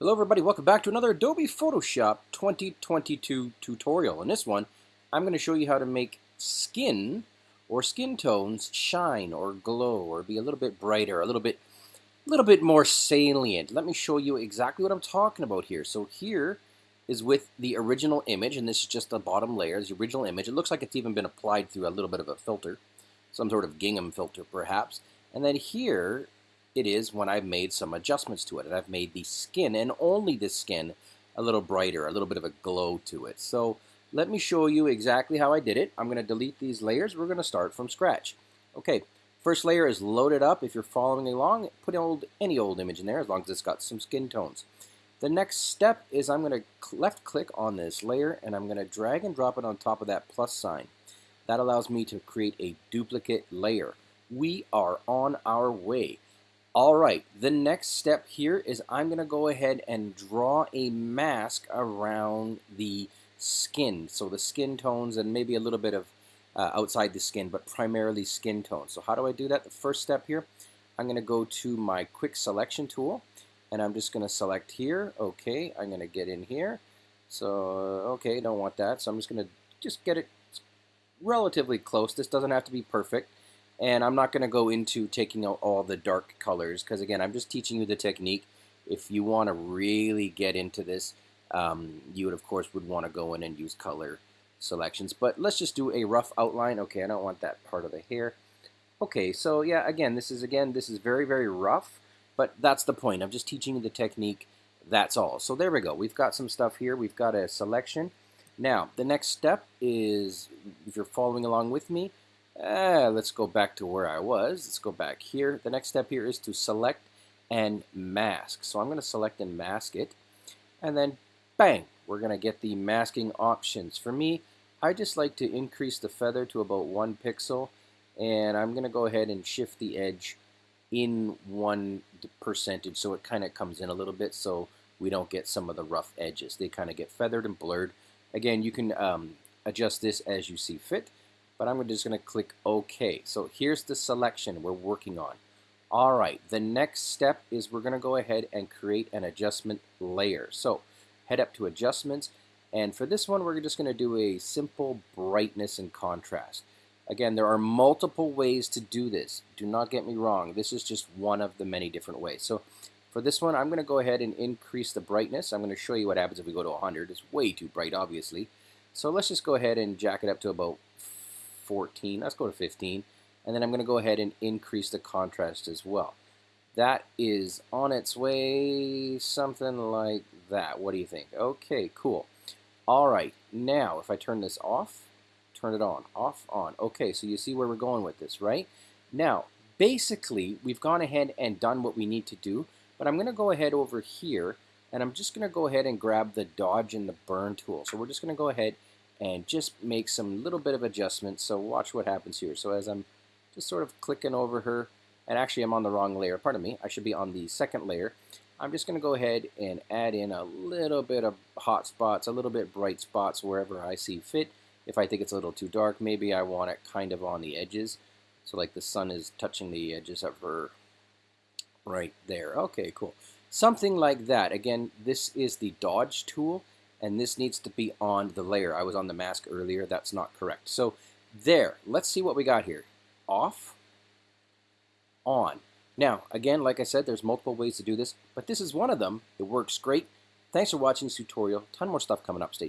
Hello everybody, welcome back to another Adobe Photoshop 2022 tutorial. In this one, I'm going to show you how to make skin or skin tones shine or glow or be a little bit brighter, a little bit a little bit more salient. Let me show you exactly what I'm talking about here. So here is with the original image, and this is just the bottom layer, the original image. It looks like it's even been applied through a little bit of a filter, some sort of gingham filter perhaps. And then here it is when I've made some adjustments to it. And I've made the skin, and only the skin, a little brighter, a little bit of a glow to it. So let me show you exactly how I did it. I'm going to delete these layers. We're going to start from scratch. Okay, first layer is loaded up. If you're following along, put old, any old image in there as long as it's got some skin tones. The next step is I'm going to left click on this layer and I'm going to drag and drop it on top of that plus sign. That allows me to create a duplicate layer. We are on our way. All right, the next step here is I'm going to go ahead and draw a mask around the skin. So the skin tones and maybe a little bit of uh, outside the skin, but primarily skin tones. So how do I do that? The first step here, I'm going to go to my quick selection tool and I'm just going to select here. Okay, I'm going to get in here. So, okay, don't want that. So I'm just going to just get it relatively close. This doesn't have to be perfect. And I'm not going to go into taking out all the dark colors because, again, I'm just teaching you the technique. If you want to really get into this, um, you would, of course, would want to go in and use color selections. But let's just do a rough outline. Okay, I don't want that part of the hair. Okay, so yeah, again, this is, again, this is very, very rough. But that's the point. I'm just teaching you the technique. That's all. So there we go. We've got some stuff here. We've got a selection. Now, the next step is, if you're following along with me, uh, let's go back to where I was. Let's go back here. The next step here is to select and mask. So I'm going to select and mask it. And then bang, we're going to get the masking options. For me, I just like to increase the feather to about one pixel. And I'm going to go ahead and shift the edge in one percentage so it kind of comes in a little bit so we don't get some of the rough edges. They kind of get feathered and blurred. Again, you can um, adjust this as you see fit but I'm just going to click OK. So here's the selection we're working on. All right, the next step is we're going to go ahead and create an adjustment layer. So head up to adjustments, and for this one, we're just going to do a simple brightness and contrast. Again, there are multiple ways to do this. Do not get me wrong. This is just one of the many different ways. So for this one, I'm going to go ahead and increase the brightness. I'm going to show you what happens if we go to 100. It's way too bright, obviously. So let's just go ahead and jack it up to about 14. Let's go to 15. And then I'm going to go ahead and increase the contrast as well. That is on its way, something like that. What do you think? Okay, cool. All right, now if I turn this off, turn it on, off, on. Okay, so you see where we're going with this, right? Now, basically, we've gone ahead and done what we need to do, but I'm going to go ahead over here, and I'm just going to go ahead and grab the dodge and the burn tool. So we're just going to go ahead and just make some little bit of adjustments. So watch what happens here. So as I'm just sort of clicking over her, and actually I'm on the wrong layer, pardon me, I should be on the second layer. I'm just going to go ahead and add in a little bit of hot spots, a little bit bright spots wherever I see fit. If I think it's a little too dark, maybe I want it kind of on the edges. So like the sun is touching the edges of her right there. Okay, cool. Something like that. Again, this is the dodge tool and this needs to be on the layer. I was on the mask earlier. That's not correct. So there. Let's see what we got here. Off, on. Now, again, like I said, there's multiple ways to do this, but this is one of them. It works great. Thanks for watching this tutorial. ton more stuff coming up. Stay tuned.